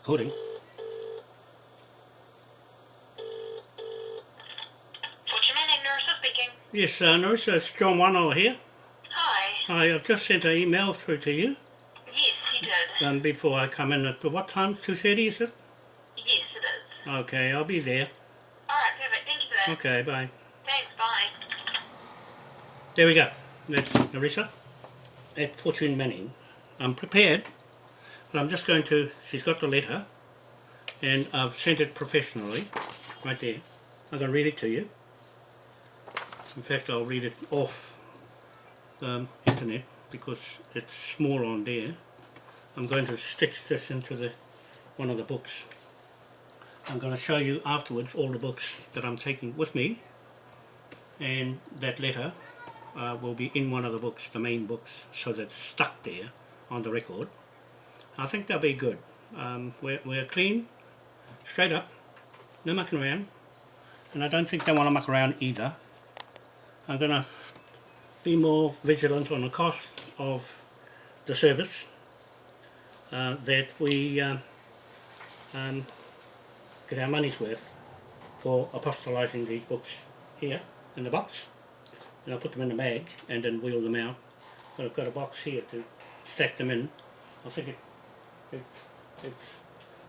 Recording. Fortune Manning, Narissa speaking. Yes, uh, Narissa, it's John Wano here. Hi. Hi, I've just sent an email through to you Yes, you did. um, before I come in at what time? 2.30 is it? Yes, it is. Okay, I'll be there. Alright, perfect. Thank you for that. Okay, bye. Thanks, bye. There we go. That's Narissa at Fortune Manning. I'm prepared, I'm just going to, she's got the letter, and I've sent it professionally, right there. I'm going to read it to you. In fact, I'll read it off the internet because it's small on there. I'm going to stitch this into the one of the books. I'm going to show you afterwards all the books that I'm taking with me and that letter uh, will be in one of the books, the main books, so that it's stuck there on the record. I think they'll be good. Um, we're, we're clean, straight up, no mucking around, and I don't think they want to muck around either. I'm going to be more vigilant on the cost of the service uh, that we um, um, get our money's worth for apostolizing these books here in the box and I'll put them in the bag and then wheel them out but I've got a box here to stack them in I think it, it, it's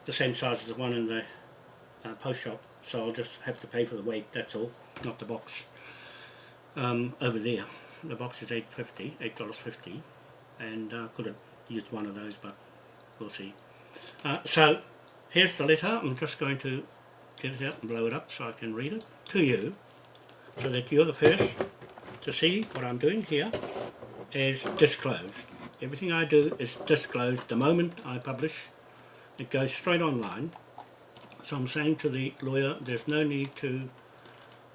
the same size as the one in the uh, post shop so I'll just have to pay for the weight that's all not the box um, over there the box is 8.50 $8.50 and I uh, could have used one of those but we'll see uh, so here's the letter I'm just going to get it out and blow it up so I can read it to you so that you're the first to see what I'm doing here is disclosed. Everything I do is disclosed the moment I publish. It goes straight online. So I'm saying to the lawyer there's no need to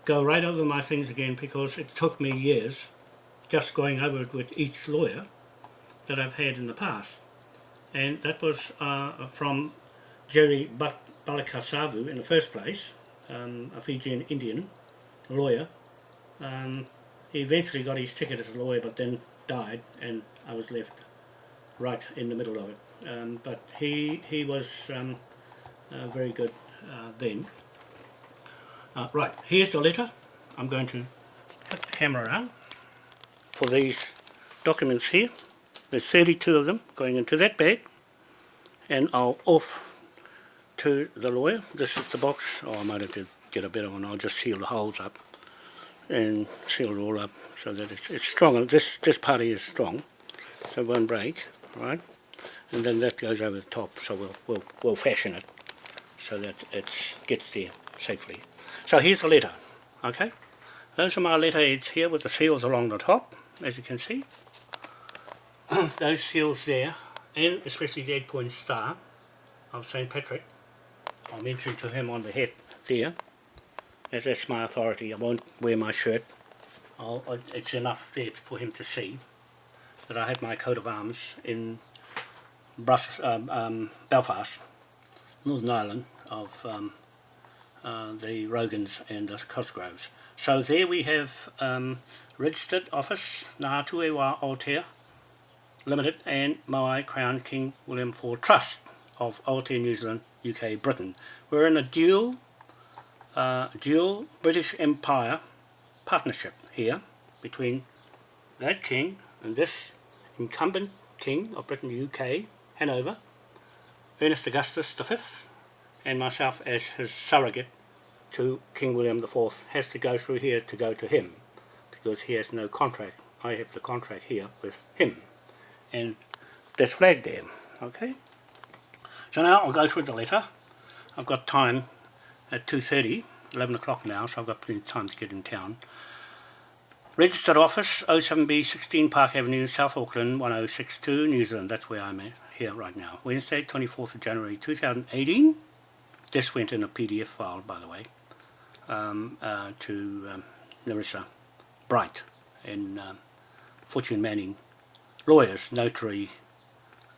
go right over my things again because it took me years just going over it with each lawyer that I've had in the past. And that was uh, from Jerry Balakasavu in the first place, um, a Fijian Indian lawyer. Um, he eventually got his ticket as a lawyer but then died and I was left right in the middle of it. Um, but he, he was um, uh, very good uh, then. Uh, right, here's the letter. I'm going to flip the camera around for these documents here. There's 32 of them going into that bag and I'll off to the lawyer. This is the box. Oh, I might have to get a better one. I'll just seal the holes up and seal it all up so that it's, it's strong. This, this party is strong, so it won't break, right? And then that goes over the top, so we'll, we'll, we'll fashion it so that it gets there safely. So here's the letter, okay? Those are my letterheads here with the seals along the top, as you can see. Those seals there, and especially the eight point star of St. Patrick. I mentioned to him on the head there as that's my authority. I won't wear my shirt. I'll, it's enough there for him to see that I have my coat of arms in um, um, Belfast, Northern Ireland of um, uh, the Rogans and the Cosgroves. So there we have um, registered office Ngā Tuewa Aotea Limited and my Crown King William IV Trust of Aotea New Zealand, UK, Britain. We're in a dual uh, dual British Empire partnership here between that king and this incumbent king of Britain UK, Hanover, Ernest Augustus V, and myself as his surrogate to King William IV has to go through here to go to him because he has no contract. I have the contract here with him and that's flagged there, okay? So now I'll go through the letter. I've got time at 2.30, 11 o'clock now, so I've got plenty of time to get in town. Registered office, 07B 16 Park Avenue, South Auckland, 1062, New Zealand. That's where I'm at, here right now. Wednesday, 24th of January 2018. This went in a PDF file, by the way, um, uh, to um, Narissa Bright and um, Fortune Manning lawyers, notary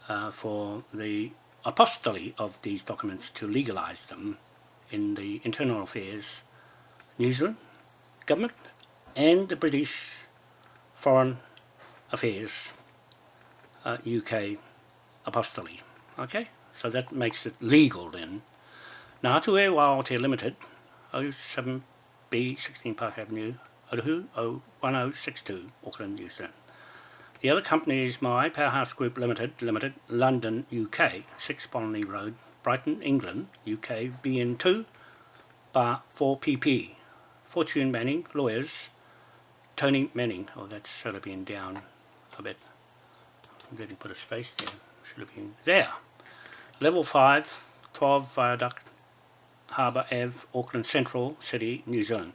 uh, for the apostolate of these documents to legalize them in the Internal Affairs New Zealand government and the British Foreign Affairs uh, UK apostolate. Okay, so that makes it legal then. Ngā Tue Wāote Limited, 07B 16 Park Avenue, Otahu 01062, Auckland, New Zealand. The other company is my Powerhouse Group Limited, Limited, London, UK, 6 Bonley Road, Brighton, England, UK, BN2, bar 4PP. Fortune Manning, lawyers, Tony Manning, oh that's should have been down a bit. I'm to put a space there, should have been there. Level 5, 12 Viaduct, Harbour Ave, Auckland Central City, New Zealand.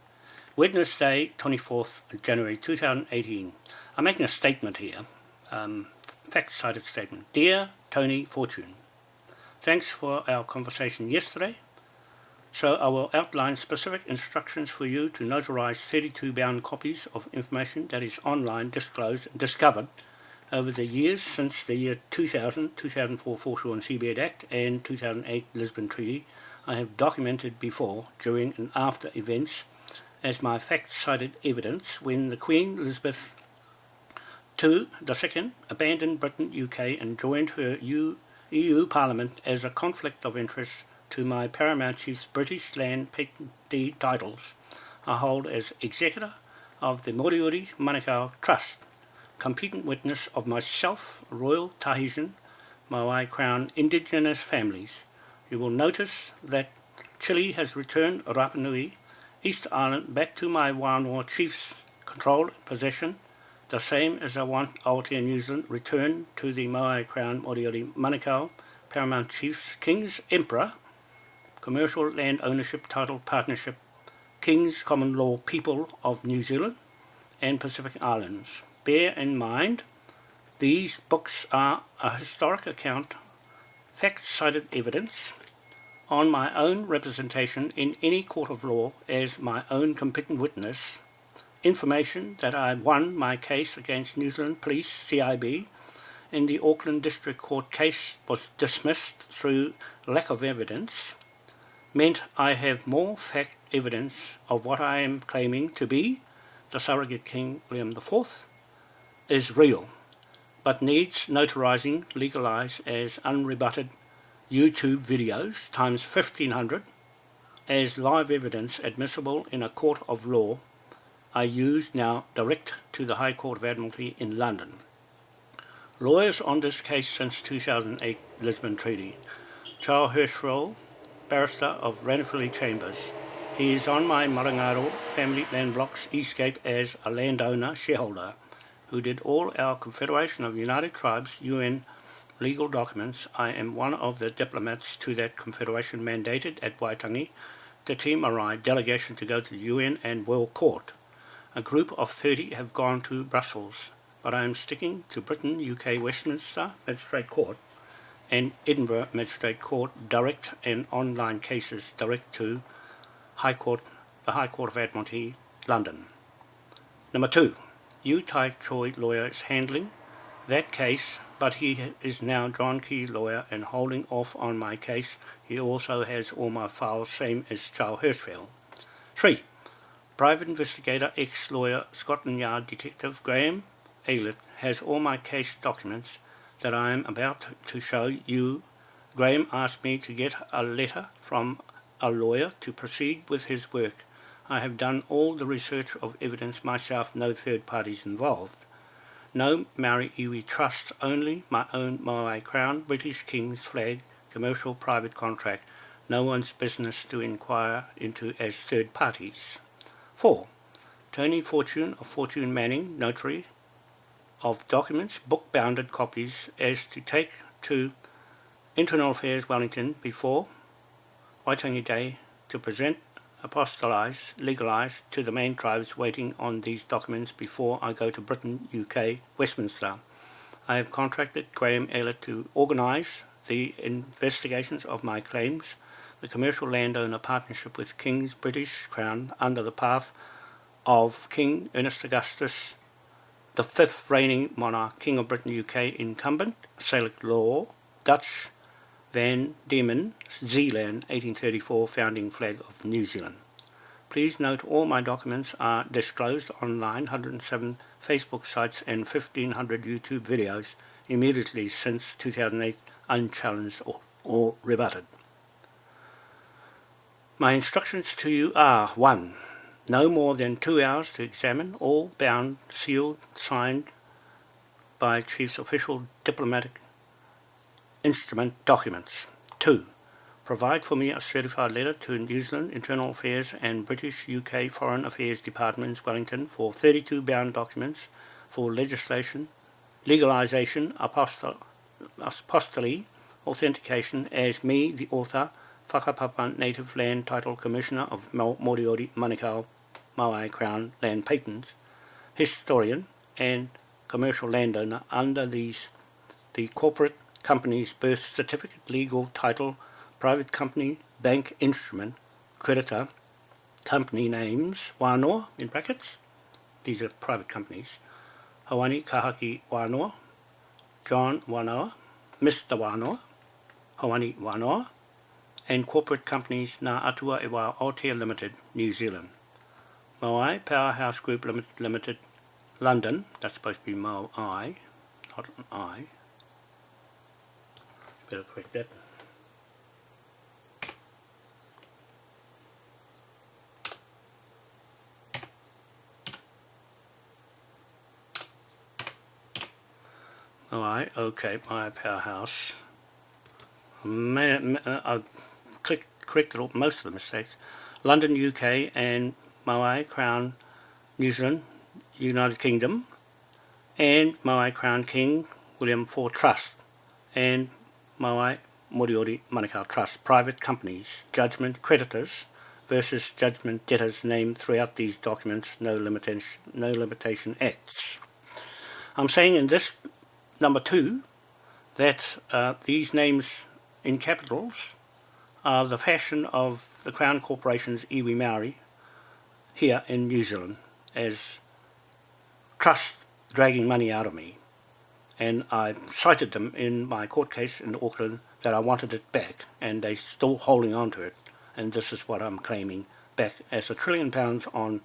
Wednesday, 24th January 2018. I'm making a statement here, um, fact-cited statement. Dear Tony Fortune, thanks for our conversation yesterday. So I will outline specific instructions for you to notarize 32 bound copies of information that is online disclosed and discovered over the years since the year 2000, 2004 Foreshore and Seabed Act and 2008 Lisbon Treaty. I have documented before, during and after events as my fact-cited evidence when the Queen Elizabeth II, abandoned Britain, UK and joined her EU Parliament as a conflict of interest to my Paramount Chief's British Land Patent titles I hold as Executor of the Moriori Manukau Trust, competent witness of myself, Royal Tahitian, Maui Crown Indigenous families. You will notice that Chile has returned Rapa Nui, East Island, back to my Wānoa Chief's control and possession, the same as I want Aotea New Zealand returned to the Maui Crown Moriori Manukau Paramount Chiefs King's Emperor Commercial Land Ownership Title Partnership, King's Common Law People of New Zealand and Pacific Islands. Bear in mind, these books are a historic account, fact-cited evidence, on my own representation in any court of law as my own competent witness, information that I won my case against New Zealand Police CIB in the Auckland District Court case was dismissed through lack of evidence, meant I have more fact evidence of what I am claiming to be the surrogate king William IV is real, but needs notarizing legalized as unrebutted YouTube videos times 1500 as live evidence admissible in a court of law I use now direct to the High Court of Admiralty in London. Lawyers on this case since 2008 Lisbon Treaty. Charles Hirschfeld, barrister of Ranfurly Chambers. He is on my Marangaro family land blocks Eastgate as a landowner shareholder who did all our Confederation of United Tribes UN legal documents. I am one of the diplomats to that confederation mandated at Waitangi, the Te Marae delegation to go to the UN and World Court. A group of 30 have gone to Brussels, but I am sticking to Britain, UK, Westminster Magistrate Court and Edinburgh Magistrate Court direct and online cases direct to High Court, the High Court of Admiralty, London. Number two, Yu Tai Choi lawyer is handling that case, but he is now John Key lawyer and holding off on my case. He also has all my files, same as Charles Hirschfeld. Three, private investigator, ex-lawyer, Scotland Yard detective Graham Aylett has all my case documents that I am about to show you, Graham asked me to get a letter from a lawyer to proceed with his work. I have done all the research of evidence myself, no third parties involved. No Maori Iwi Trust, only my own Maui Crown, British King's flag, commercial private contract, no one's business to inquire into as third parties. 4. Tony Fortune of Fortune Manning, notary, of documents, book-bounded copies, as to take to Internal Affairs Wellington before Waitangi Day to present, apostolize, legalize to the main tribes waiting on these documents before I go to Britain, UK, Westminster. I have contracted Graham Aylett to organize the investigations of my claims, the commercial landowner partnership with King's British Crown under the path of King Ernest Augustus the fifth reigning monarch, King of Britain UK incumbent, Salic law, Dutch Van Diemen, Zeeland, 1834, founding flag of New Zealand. Please note all my documents are disclosed online, 107 Facebook sites and 1500 YouTube videos immediately since 2008 unchallenged or or rebutted. My instructions to you are 1. No more than two hours to examine all bound, sealed, signed by Chief's official diplomatic instrument documents. 2. Provide for me a certified letter to New Zealand Internal Affairs and British UK Foreign Affairs Departments Wellington for 32 bound documents for legislation, legalisation, apostol authentication as me, the author, Whakapapa Native Land Title Commissioner of Moriori Manukau Maui Crown Land Patents, historian and commercial landowner under these the corporate company's birth certificate, legal title, private company, bank instrument, creditor, company names, wānoa in brackets, these are private companies, Hawani Kahaki Wānoa, John Wānoa, Mr. Wānoa, Hawani Wānoa, and corporate companies Ngā Atua e Wā Aotea Limited, New Zealand. Moai Powerhouse Group Limited, London, that's supposed to be Moai, not an I. Better correct that. Alright, okay, my powerhouse. May, uh, corrected all, most of the mistakes. London, UK and Maui Crown, New Zealand, United Kingdom and Maui Crown King William IV Trust and Maui Moriori Manukau Trust, private companies, judgment creditors versus judgment debtors named throughout these documents, no limitation, no limitation acts. I'm saying in this number two, that uh, these names in capitals are the fashion of the Crown Corporation's iwi Maori here in New Zealand as trust dragging money out of me. And I cited them in my court case in Auckland that I wanted it back and they're still holding on to it. And this is what I'm claiming back as a trillion pounds on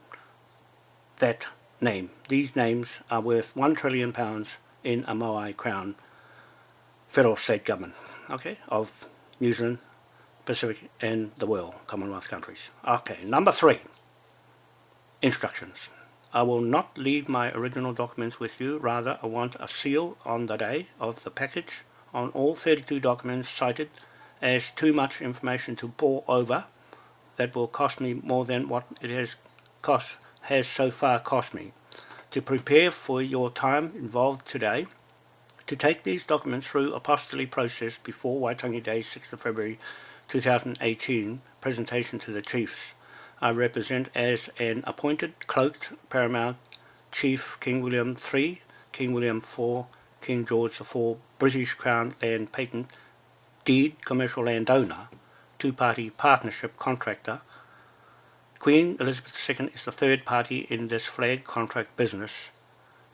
that name. These names are worth one trillion pounds in a Moai Crown federal state government, okay, of New Zealand, Pacific and the world, Commonwealth countries. Okay, number three, instructions. I will not leave my original documents with you, rather I want a seal on the day of the package on all 32 documents cited as too much information to pour over that will cost me more than what it has cost has so far cost me to prepare for your time involved today to take these documents through apostolate process before Waitangi Day 6th of February 2018 presentation to the chiefs. I represent as an appointed cloaked paramount chief King William III, King William IV, King George IV, British Crown Land Patent, Deed Commercial Landowner, two-party partnership contractor, Queen Elizabeth II is the third party in this flag contract business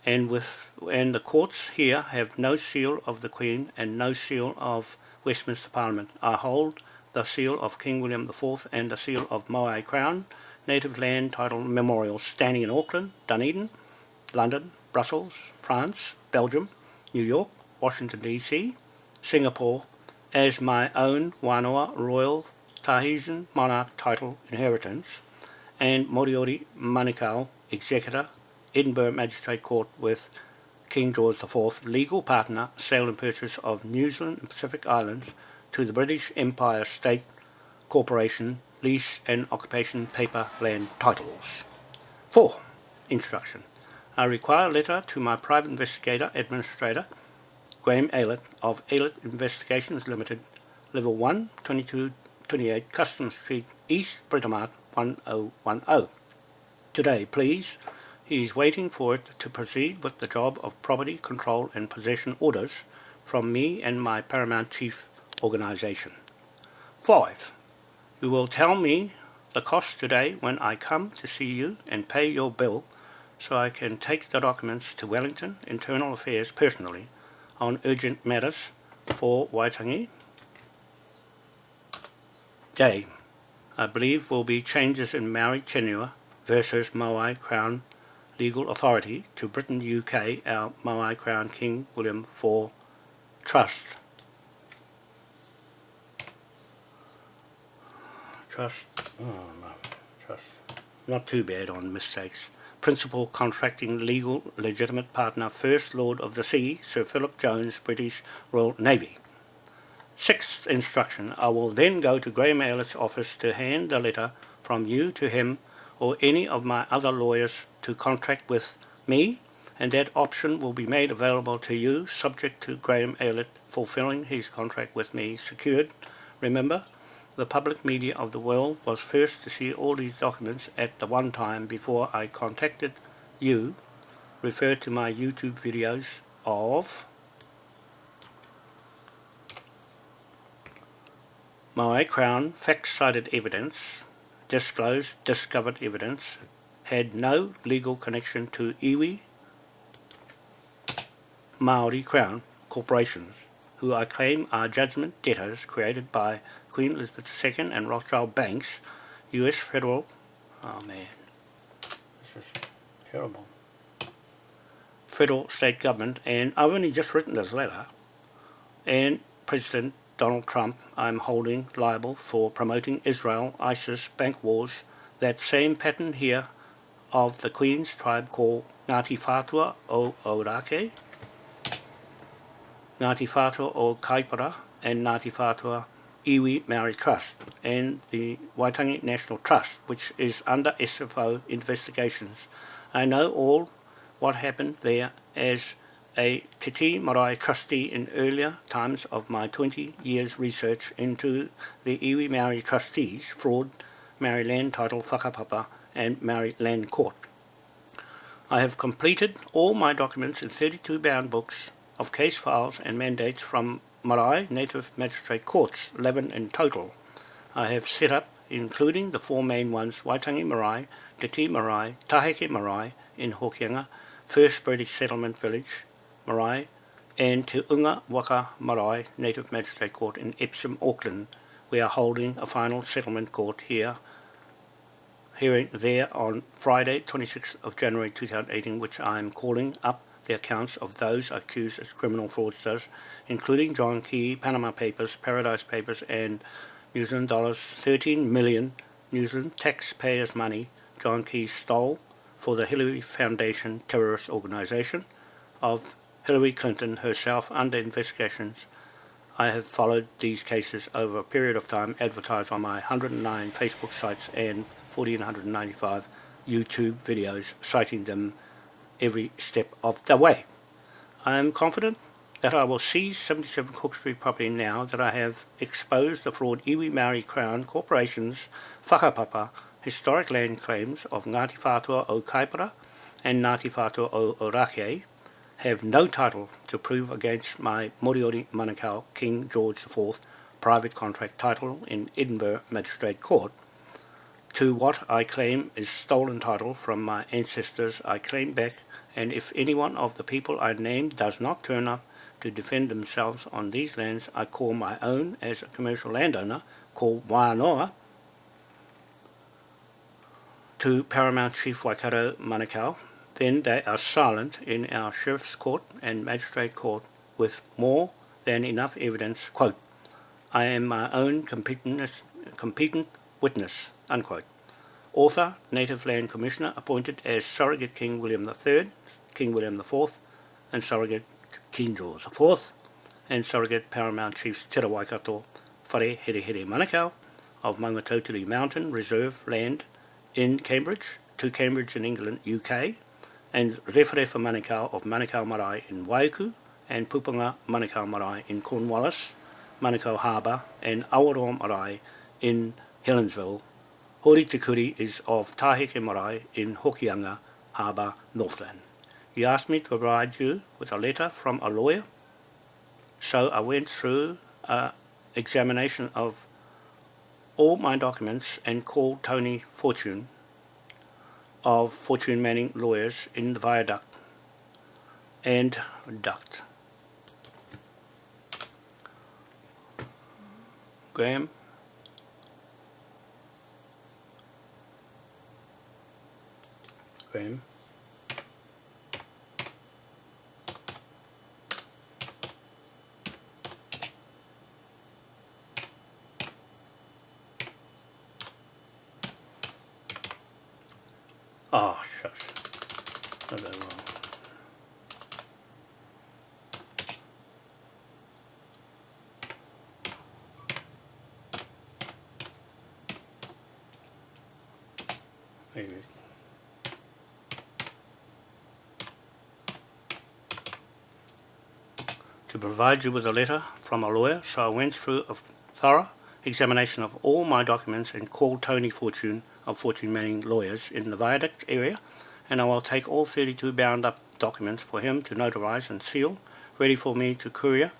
and with and the courts here have no seal of the Queen and no seal of Westminster Parliament. I hold the seal of King William IV and the seal of Moai Crown, native land title memorial standing in Auckland, Dunedin, London, Brussels, France, Belgium, New York, Washington DC, Singapore, as my own Wānoa Royal Tahitian Monarch title inheritance, and Moriori Manukau Executor, Edinburgh Magistrate Court with King George IV, legal partner, sale and purchase of New Zealand and Pacific Islands to the British Empire State Corporation, lease and occupation paper land titles. 4. Instruction. I require a letter to my private investigator administrator, Graham Aylett of Aylett Investigations Limited, Level 1, 22, 28 Customs Street, East Britomart, 1010. Today, please, he is waiting for it to proceed with the job of property control and possession orders from me and my Paramount Chief organization. 5. You will tell me the cost today when I come to see you and pay your bill so I can take the documents to Wellington Internal Affairs personally on urgent matters for Waitangi. J. I believe will be changes in Maori tenure versus Moai Crown legal authority to Britain UK our Moai Crown King William IV Trust. Trust, oh no, trust, not too bad on mistakes. Principal Contracting Legal Legitimate Partner First Lord of the Sea, Sir Philip Jones, British Royal Navy. Sixth instruction, I will then go to Graham Aylett's office to hand the letter from you to him or any of my other lawyers to contract with me and that option will be made available to you subject to Graham Aylett fulfilling his contract with me secured. Remember, the public media of the world was first to see all these documents at the one time before I contacted you. Refer to my YouTube videos of my Crown fact-cited evidence, disclosed discovered evidence, had no legal connection to iwi Maori Crown corporations, who I claim are judgment debtors created by Queen Elizabeth II and Rothschild Banks, U.S. federal, oh man, this is terrible, federal state government, and I've only just written this letter, and President Donald Trump I'm holding liable for promoting Israel, ISIS, bank wars, that same pattern here of the Queen's tribe called Ngāti Whātua o Orake, Ngāti Whātua o Kaipara and Ngāti Whātua Iwi Maori Trust and the Waitangi National Trust, which is under SFO investigations. I know all what happened there as a Te Tii Marae trustee in earlier times of my 20 years research into the Iwi Maori trustees, fraud, Maori land title whakapapa and Maori land court. I have completed all my documents in 32 bound books of case files and mandates from Marae Native Magistrate Courts, 11 in total. I have set up, including the four main ones, Waitangi Marae, Te Ti Marae, Taheke Marae in Hokianga, First British Settlement Village, Marae, and Te Unga Waka Marae Native Magistrate Court in Epsom, Auckland. We are holding a final settlement court here, hearing there on Friday, 26th of January 2018, which I am calling up the accounts of those accused as criminal fraudsters, including John Key, Panama Papers, Paradise Papers, and New Zealand dollars 13 million New Zealand taxpayers' money John Key stole for the Hillary Foundation terrorist organization of Hillary Clinton herself under investigations. I have followed these cases over a period of time advertised on my 109 Facebook sites and 1495 YouTube videos citing them every step of the way. I am confident that I will seize 77 Cook Street property now that I have exposed the fraud Iwi Maori Crown Corporation's whakapapa historic land claims of Ngāti Whātua o Kaipara and Ngāti Whātua o Orake have no title to prove against my Moriori Manukau King George IV private contract title in Edinburgh Magistrate Court to what I claim is stolen title from my ancestors I claim back and if any one of the people I named does not turn up to defend themselves on these lands I call my own as a commercial landowner called Wānoa to Paramount Chief Waikato Manukau, then they are silent in our Sheriff's Court and Magistrate Court with more than enough evidence, quote, I am my own competent, competent witness, unquote. Author, Native Land Commissioner, appointed as Surrogate King William III, King William IV, and Surrogate King George IV, and Surrogate Paramount Chiefs Te Waikato Whare Here Here Manukau of Maungatautari Mountain Reserve Land in Cambridge, to Cambridge in England, UK, and Rewharewa Manukau of Manukau Marae in Waiuku, and Pupunga Manukau Marae in Cornwallis, Manukau Harbour, and Awaroa Marae in Helensville, Hori Te is of Taheke Marae in Hokianga Harbour, Northland. He asked me to provide you with a letter from a lawyer, so I went through an examination of all my documents and called Tony Fortune of Fortune Manning Lawyers in the viaduct and duct. Graham open. Ah, oh, shush. I don't know. Maybe. To provide you with a letter from a lawyer, so I went through a thorough examination of all my documents and called Tony Fortune of Fortune Manning Lawyers in the Viaduct area and I will take all 32 bound up documents for him to notarise and seal, ready for me to courier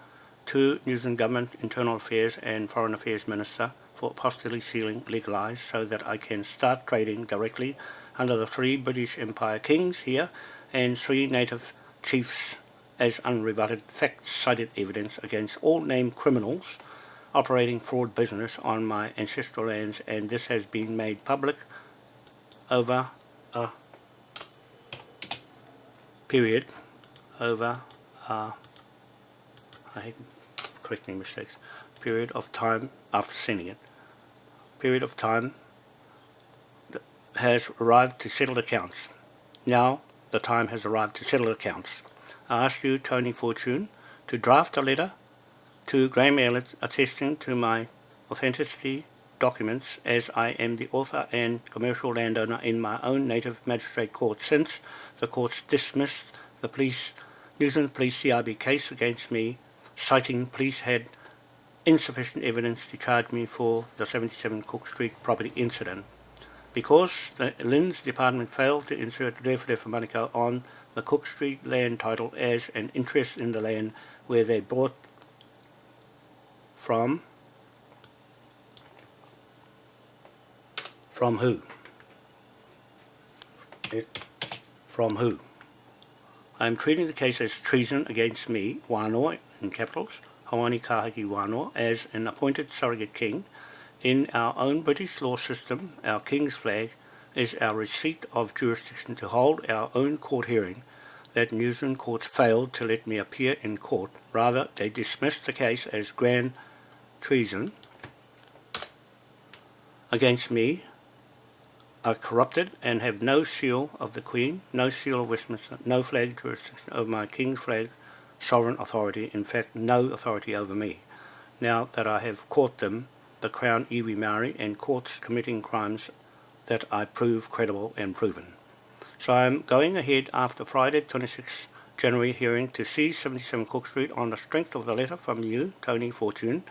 to New Zealand Government Internal Affairs and Foreign Affairs Minister for apostille sealing legalised so that I can start trading directly under the three British Empire kings here and three native chiefs as unrebutted fact-cited evidence against all named criminals operating fraud business on my ancestral lands and this has been made public over a period over uh, I hate correcting mistakes period of time after sending it. Period of time has arrived to settle accounts. Now the time has arrived to settle accounts I ask you Tony Fortune to draft a letter to Graham Aylett attesting to my authenticity documents as I am the author and commercial landowner in my own native magistrate court since the courts dismissed the police New Zealand Police CIB case against me citing police had insufficient evidence to charge me for the 77 Cook Street property incident. Because the Lynn's department failed to insert Rewhere for Manukau on the Cook Street land title as an interest in the land where they bought from. From who? It, from who? I am treating the case as treason against me Wānoa in capitals Hawani Kahaki Wānoa as an appointed surrogate king. In our own British law system our king's flag is our receipt of jurisdiction to hold our own court hearing that New Zealand courts failed to let me appear in court. Rather, they dismissed the case as grand treason against me are corrupted and have no seal of the Queen, no seal of Westminster, no flag jurisdiction over my King's flag, sovereign authority, in fact no authority over me. Now that I have caught them, the Crown iwi Maori and courts committing crimes that I prove credible and proven. So I am going ahead after Friday 26 January hearing to see 77 Cook Street on the strength of the letter from you, Tony Fortune,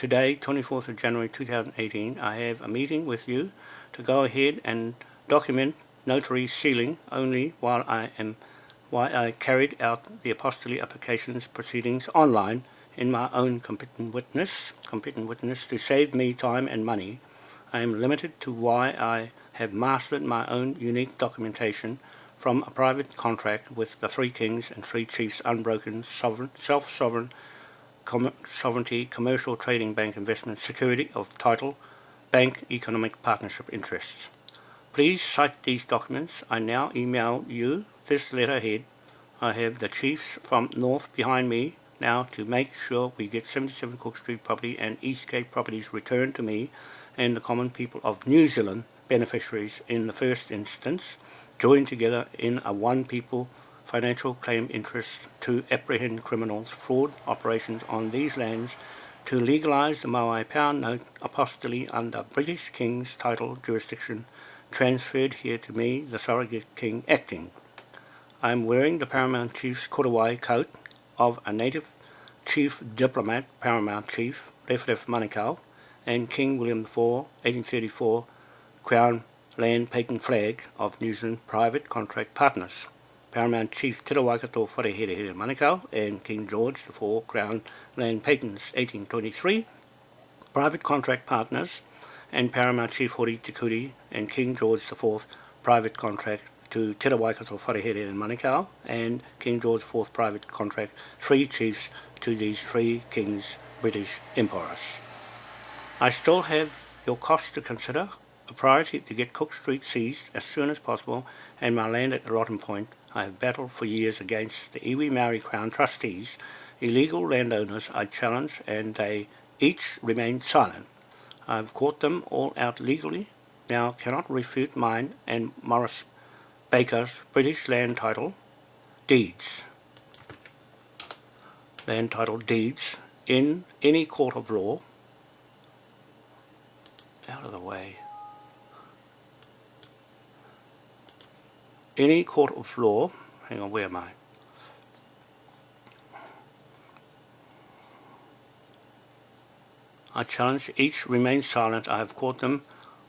Today, 24th of January 2018, I have a meeting with you to go ahead and document notary sealing only while I am while I carried out the apostille applications proceedings online in my own competent witness, competent witness to save me time and money. I am limited to why I have mastered my own unique documentation from a private contract with the Three Kings and Three Chiefs unbroken sovereign, self-sovereign Com Sovereignty Commercial Trading Bank Investment Security of Title Bank Economic Partnership Interests. Please cite these documents. I now email you this letterhead. I have the chiefs from North behind me now to make sure we get 77 Cook Street property and East Cape properties returned to me and the common people of New Zealand beneficiaries in the first instance joined together in a one people financial claim interest to apprehend criminals fraud operations on these lands to legalise the Maui Pound Note apostille under British King's title jurisdiction transferred here to me, the surrogate king acting. I am wearing the Paramount Chief's Korowai coat of a native chief diplomat, Paramount Chief, Rewhere Manukau, and King William IV, 1834, Crown Land Patent Flag of New Zealand Private Contract Partners. Paramount Chief Te Waikato Wharehere Manukau and King George IV Crown Land Patents 1823, Private Contract Partners and Paramount Chief Hori Te and King George IV Private Contract to Te Waikato Wharehere in Manukau and King George IV Private Contract, three chiefs to these three kings British Empires. I still have your cost to consider, a priority to get Cook Street seized as soon as possible and my land at Rotten Point I have battled for years against the Iwi Maori Crown trustees, illegal landowners I challenge and they each remain silent. I have caught them all out legally, now cannot refute mine and Morris Baker's British land title deeds. Land title deeds in any court of law out of the way. Any court of law, hang on, where am I? I challenge each remain silent. I have caught them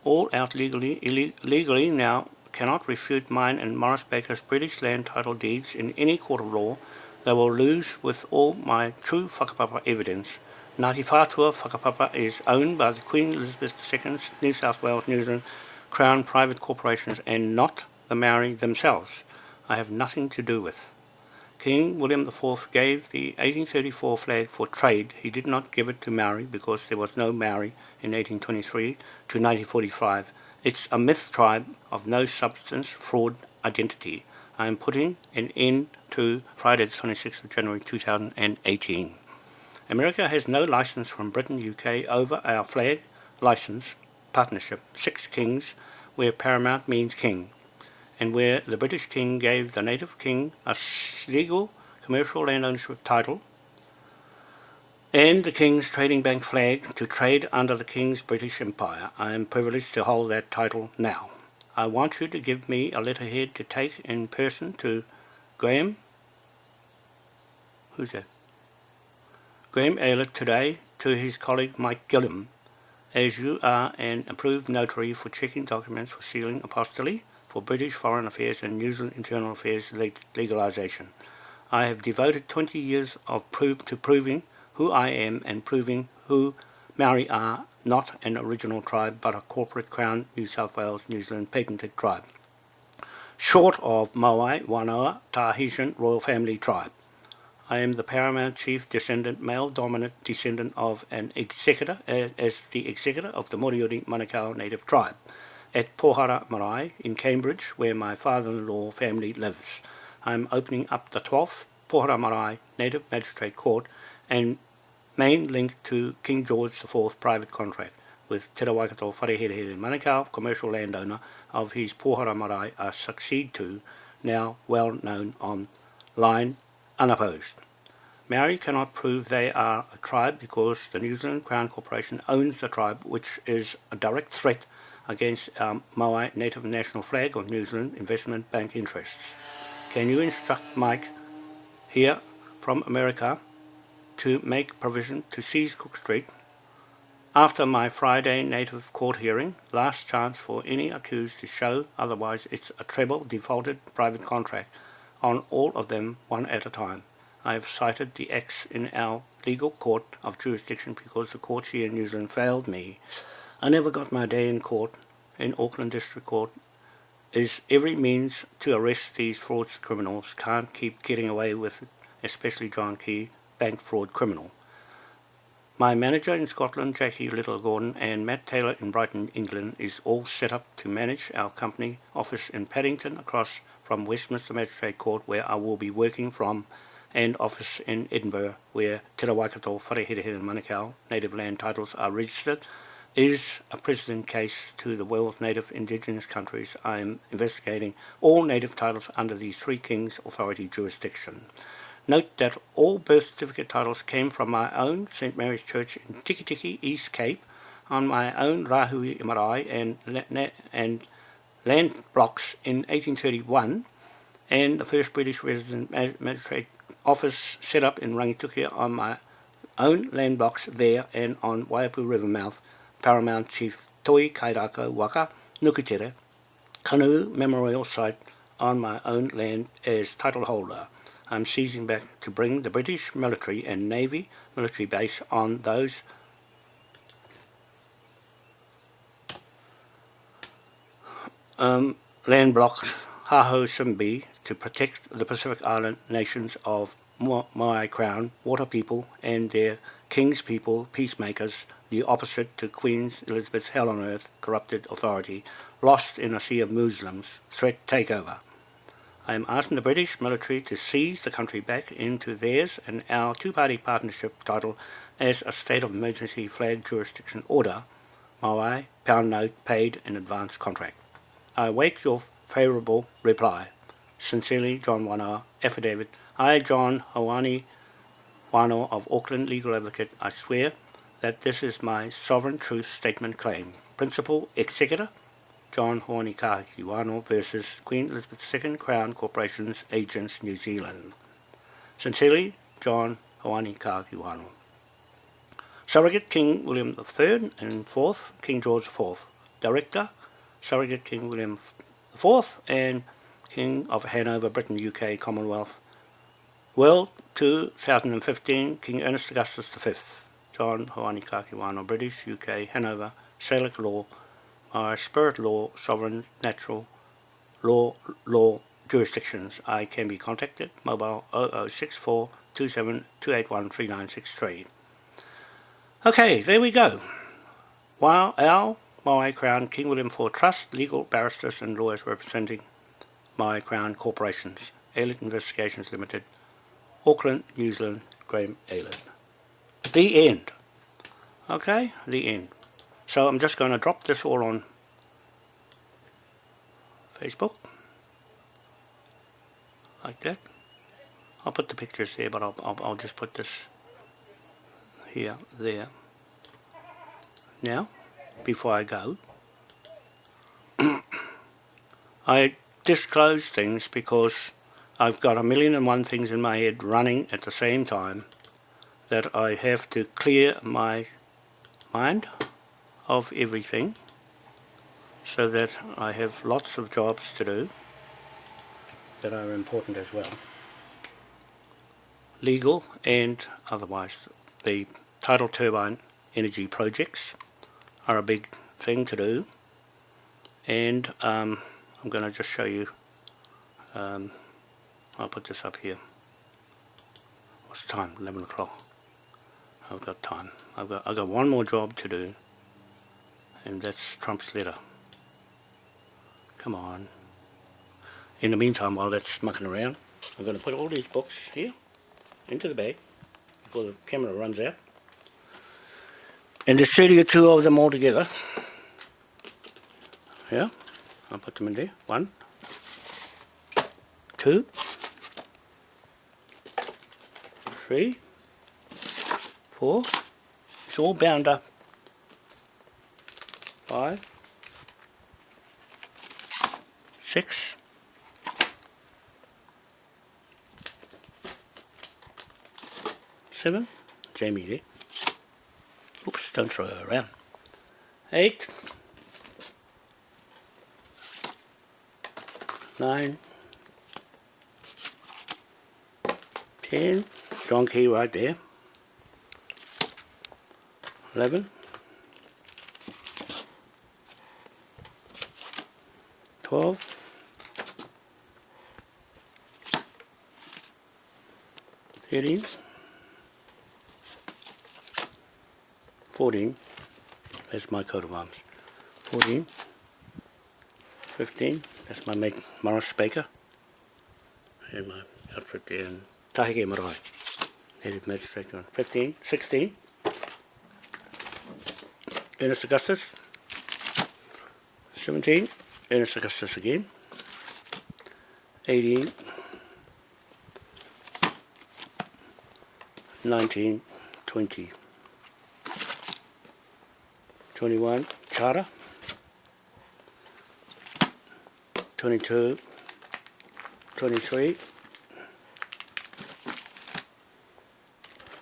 all out legally, ille legally now cannot refute mine and Morris Baker's British land title deeds in any court of law. They will lose with all my true whakapapa evidence. Ngāti Whātua Whakapapa is owned by the Queen Elizabeth II's New South Wales, New Zealand Crown private corporations and not the Maori themselves. I have nothing to do with. King William IV gave the 1834 flag for trade. He did not give it to Maori because there was no Maori in 1823 to 1945. It's a myth tribe of no substance, fraud, identity. I am putting an end to Friday the 26th of January 2018. America has no license from Britain, UK over our flag license partnership, Six Kings, where paramount means king, and where the British king gave the native king a legal commercial land ownership title and the King's Trading Bank flag to trade under the King's British Empire. I am privileged to hold that title now. I want you to give me a letterhead to take in person to Graham, who's that? Graham Aylett today to his colleague Mike Gilliam, as you are an approved notary for checking documents for sealing apostille for British Foreign Affairs and New Zealand Internal Affairs legalisation. I have devoted 20 years of prove to proving who I am and proving who Maori are, not an original tribe but a corporate Crown New South Wales New Zealand patented tribe. Short of Moai, Wanoa, Tahitian royal family tribe. I am the paramount chief descendant, male dominant descendant of an executor, as the executor of the Moriori Manukau native tribe at Pohara Marae in Cambridge, where my father-in-law family lives. I am opening up the 12th Pohara Marae Native Magistrate Court and main link to King George IV private contract with Te Rawaikato Wharehere Manukau, commercial landowner of his Pohara Marae, a succeed to, now well known on line, unopposed. Maori cannot prove they are a tribe because the New Zealand Crown Corporation owns the tribe, which is a direct threat against um, our Maui Native National Flag of New Zealand investment bank interests. Can you instruct Mike here from America to make provision to seize Cook Street after my Friday native court hearing, last chance for any accused to show otherwise it's a treble defaulted private contract on all of them one at a time. I have cited the X in our legal court of jurisdiction because the courts here in New Zealand failed me. I never got my day in court, in Auckland District Court, is every means to arrest these frauds criminals. Can't keep getting away with it, especially John Key, bank fraud criminal. My manager in Scotland, Jackie Little Gordon, and Matt Taylor in Brighton, England, is all set up to manage our company office in Paddington across from Westminster Magistrate Court, where I will be working from, and office in Edinburgh, where Te Rawaikato Wharehere Manukau native land titles are registered, is a precedent case to the world's native indigenous countries. I am investigating all native titles under the Three Kings Authority jurisdiction. Note that all birth certificate titles came from my own St. Mary's Church in Tikitiki, East Cape, on my own Rahui Marae and, and land blocks in 1831, and the first British resident magistrate office set up in Rangitukia on my own land blocks there and on Waiapu River mouth, Paramount Chief Toi Kairako Waka Nukutere, canoe memorial site on my own land as title holder. I'm seizing back to bring the British military and Navy military base on those um, land blocks Haho Simbi to protect the Pacific Island nations of Maui Crown, water people and their king's people, peacemakers, the opposite to Queen Elizabeth's hell on earth, corrupted authority, lost in a sea of Muslims, threat takeover. I am asking the British military to seize the country back into theirs and our two-party partnership title as a state of emergency flag jurisdiction order, Maui, pound note paid in advance contract. I await your favourable reply. Sincerely, John Wanoa, Affidavit. I, John Hoani Wano of Auckland Legal Advocate, I swear that this is my sovereign truth statement claim. Principal Executor, John Hoani Kahaki Wano versus Queen Elizabeth II Crown Corporation's Agents, New Zealand. Sincerely, John Hawani Kahaki Wano. Surrogate King William III and IV, King George IV. Director, Surrogate King William IV and King of Hanover, Britain, UK, Commonwealth. World 2015, King Ernest Augustus V. John Hoani Kakiwano, British, UK, Hanover, Salic Law, my Spirit Law, Sovereign, Natural, Law, Law, Jurisdictions. I can be contacted, mobile 0064 27 281 3963. Okay, there we go. Wow, our Maui Crown King William IV Trust, legal barristers and lawyers representing Maui Crown Corporations, Aylett Investigations Limited, Auckland, New Zealand, Graham Aylett. The end. Okay, the end. So I'm just going to drop this all on Facebook. Like that. I'll put the pictures there, but I'll, I'll, I'll just put this here, there. Now, before I go, I disclose things because I've got a million and one things in my head running at the same time that I have to clear my mind of everything so that I have lots of jobs to do that are important as well. Legal and otherwise. The tidal turbine energy projects are a big thing to do. And um, I'm going to just show you um, I'll put this up here. What's time? 11 o'clock. I've got time. I've got, I've got one more job to do and that's Trump's letter. Come on. In the meantime while that's mucking around I'm going to put all these books here into the bag before the camera runs out and there's 32 of them all together. Yeah, I'll put them in there. One, two, three, four. It's all bound up. Five, six, seven. Jamie there. Oops, don't throw her around. Eh? Eight. Nine. Ten. Strong key right there. Eleven. Twelve. Thirteen. 14, that's my coat of arms, 14, 15, that's my mate Morris Baker, and my outfit there in Tahike Marae, Native Magistrate, 15, 16, Ernest Augustus, 17, Ernest Augustus again, 18, 19, 20, 21 Charter 22 23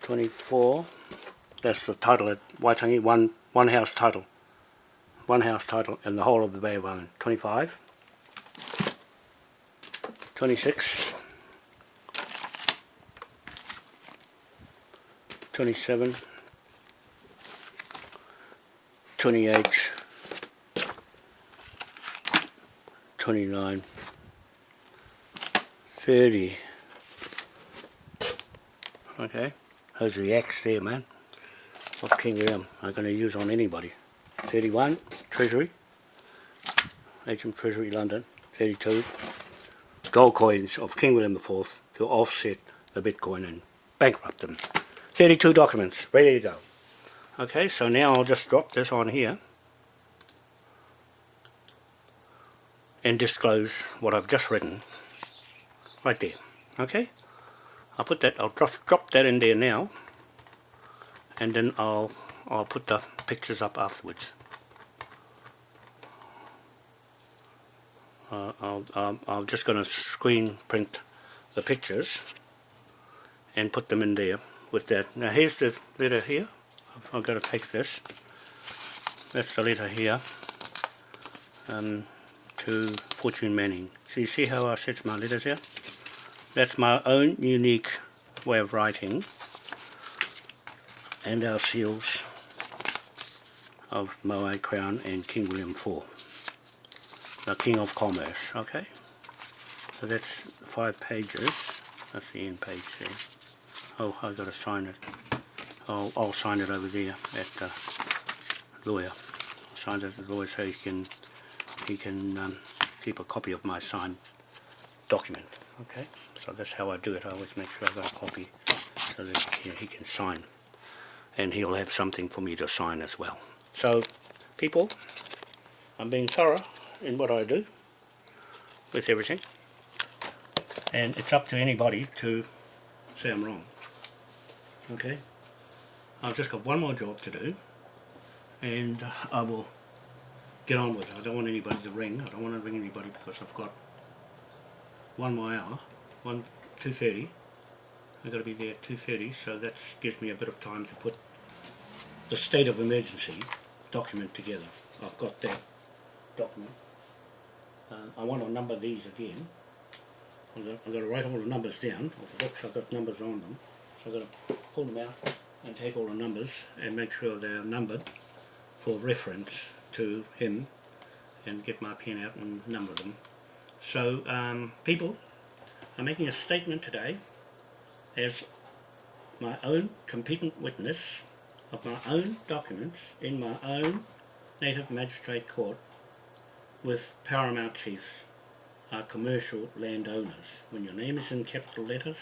24 that's the title at Waitangi one one house title. One house title in the whole of the Bay of Island 25 26 27 28, 29, 30. Okay, those are the X there, man, of King William. I'm going to use on anybody. 31, Treasury, HM Treasury, London. 32, gold coins of King William IV to offset the Bitcoin and bankrupt them. 32 documents, ready to go. Okay, so now I'll just drop this on here. and disclose what I've just written right there okay I'll put that I'll drop, drop that in there now and then I'll I'll put the pictures up afterwards uh, I'll, um, I'm just going to screen print the pictures and put them in there with that. Now here's the letter here. I've, got to take this. That's the letter here um, to Fortune Manning. So you see how I set my letters here? That's my own unique way of writing and our seals of Moai Crown and King William IV the King of Commerce, okay? So that's five pages. That's the end page there. Oh, I've got to sign it. I'll, I'll sign it over there at the lawyer. I'll sign it at the lawyer so he can he can um, keep a copy of my signed document. Okay, so that's how I do it. I always make sure I've got a copy so that he, he can sign. And he'll have something for me to sign as well. So, people, I'm being thorough in what I do with everything and it's up to anybody to say I'm wrong okay I've just got one more job to do and I will get on with it. I don't want anybody to ring. I don't want to ring anybody because I've got one more hour one 2.30 I've got to be there at 2.30 so that gives me a bit of time to put the state of emergency document together. I've got that document. Uh, I want to number these again. I've got, I've got to write all the numbers down. Of the books, I've got numbers on them. So I've got to pull them out and take all the numbers and make sure they're numbered for reference to him and get my pen out and number them. So um, people, I'm making a statement today as my own competent witness of my own documents in my own native magistrate court with paramount chiefs are commercial landowners. When your name is in capital letters,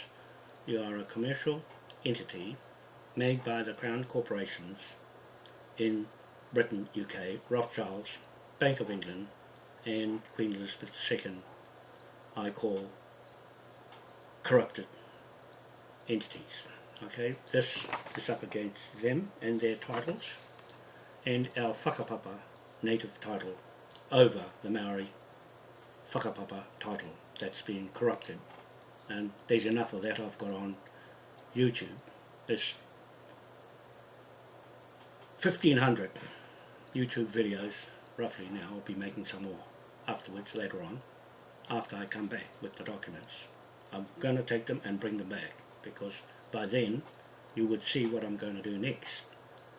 you are a commercial entity made by the Crown Corporations in Britain, UK, Rothschilds, Bank of England and Queen Elizabeth II I call corrupted entities. Okay, this is up against them and their titles and our whakapapa native title over the Maori whakapapa title that's been corrupted and there's enough of that I've got on YouTube. There's 1500 YouTube videos roughly now, I'll be making some more afterwards later on after I come back with the documents. I'm going to take them and bring them back because by then you would see what I'm going to do next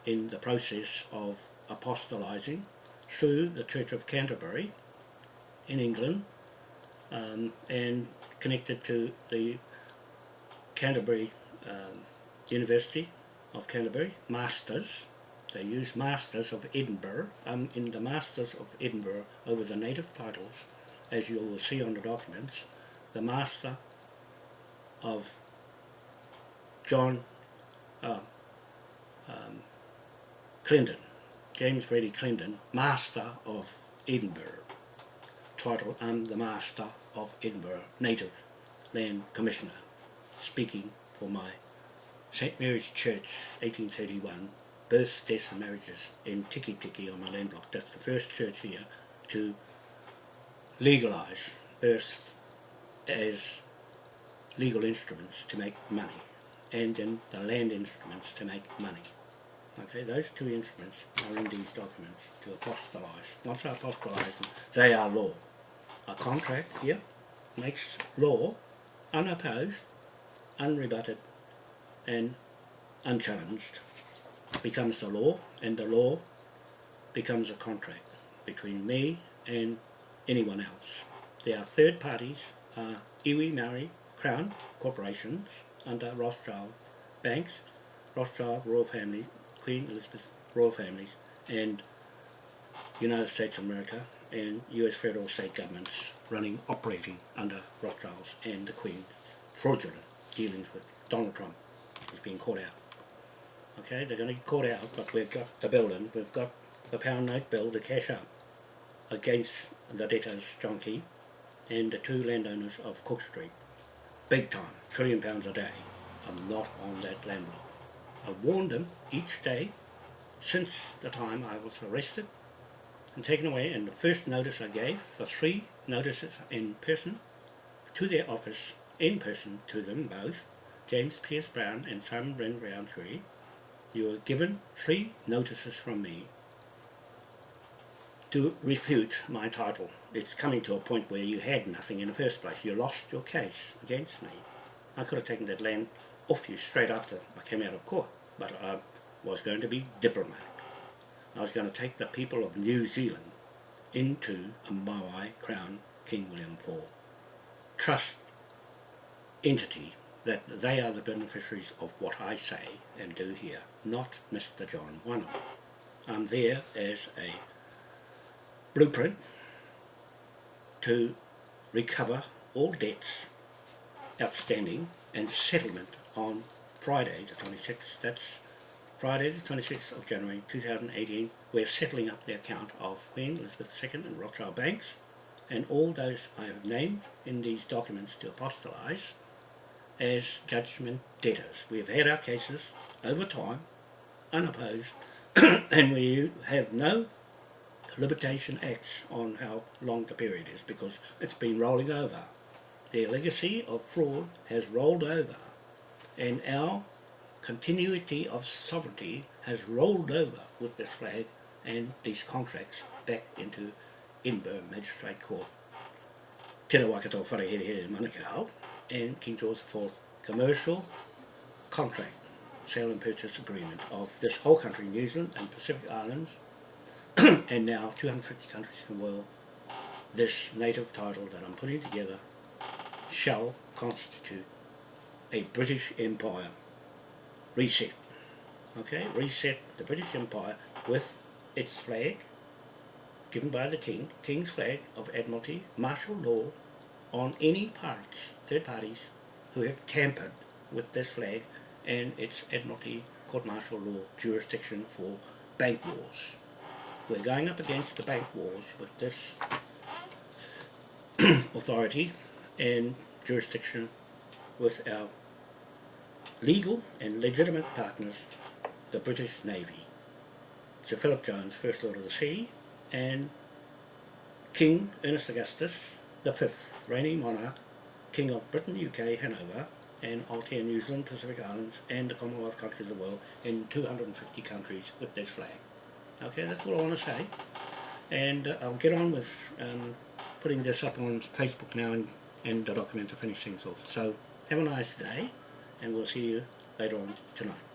in the process of apostolizing through the Church of Canterbury in England um, and connected to the Canterbury um, University of Canterbury, Masters. They use Masters of Edinburgh. I'm in the Masters of Edinburgh over the native titles, as you will see on the documents. The Master of John uh, um, Clendon James Reddy Clendon, Master of Edinburgh. Title, I'm the Master of Edinburgh Native Land Commissioner, speaking for my St Mary's Church 1831 births, deaths and marriages in Tikitiki on my land block. That's the first church here to legalise births as legal instruments to make money and then the land instruments to make money. Okay, those two instruments are in these documents to apostolise. Once I apostolise them, they are law. A contract here makes law unopposed, unrebutted and unchallenged becomes the law and the law becomes a contract between me and anyone else. There are third parties, uh, Iwi Maori Crown corporations under Rothschild banks, Rothschild Royal Family Queen Elizabeth royal families and United States of America and US federal state governments running, operating under Rothschilds and the Queen fraudulent dealings with Donald Trump is being caught out. Okay, they're going to get caught out, but we've got the building, we've got the pound note bill to cash up against the debtors John Key and the two landowners of Cook Street. Big time, trillion pounds a day. I'm not on that land block. I warned them each day since the time I was arrested and taken away and the first notice I gave, the three notices in person to their office, in person to them both, James Pierce Brown and Simon Brent Roundtree, you were given three notices from me to refute my title. It's coming to a point where you had nothing in the first place. You lost your case against me. I could have taken that land off you straight after I came out of court, but I was going to be diplomatic. I was going to take the people of New Zealand into a Maui Crown King William IV trust entity that they are the beneficiaries of what I say and do here, not Mr. John Wano. I'm there as a blueprint to recover all debts outstanding and settlement on Friday the 26th. That's Friday the 26th of January 2018. We're settling up the account of Queen Elizabeth II and Rothschild Banks and all those I have named in these documents to apostolize as judgment debtors. We have had our cases over time, unopposed, and we have no limitation acts on how long the period is because it's been rolling over. Their legacy of fraud has rolled over and our continuity of sovereignty has rolled over with this flag and these contracts back into Edinburgh Magistrate Court. Tēnā Waikato Wharehere Manukau and King George IV commercial contract, sale and purchase agreement of this whole country, New Zealand and Pacific Islands, and now 250 countries in the world, this native title that I'm putting together shall constitute a British Empire reset. Okay, reset the British Empire with its flag, given by the King, King's flag of Admiralty, martial law on any parties, third parties, who have tampered with this flag and its Admiralty court martial law jurisdiction for bank wars. We're going up against the bank wars with this authority and jurisdiction with our legal and legitimate partners, the British Navy. Sir Philip Jones, First Lord of the Sea, and King Ernest Augustus, the fifth reigning monarch, King of Britain, UK, Hanover, and Aotea, New Zealand, Pacific Islands, and the Commonwealth countries of the world in 250 countries with this flag. Okay, that's what I want to say. And uh, I'll get on with um, putting this up on Facebook now and, and the document to finish things off. So have a nice day, and we'll see you later on tonight.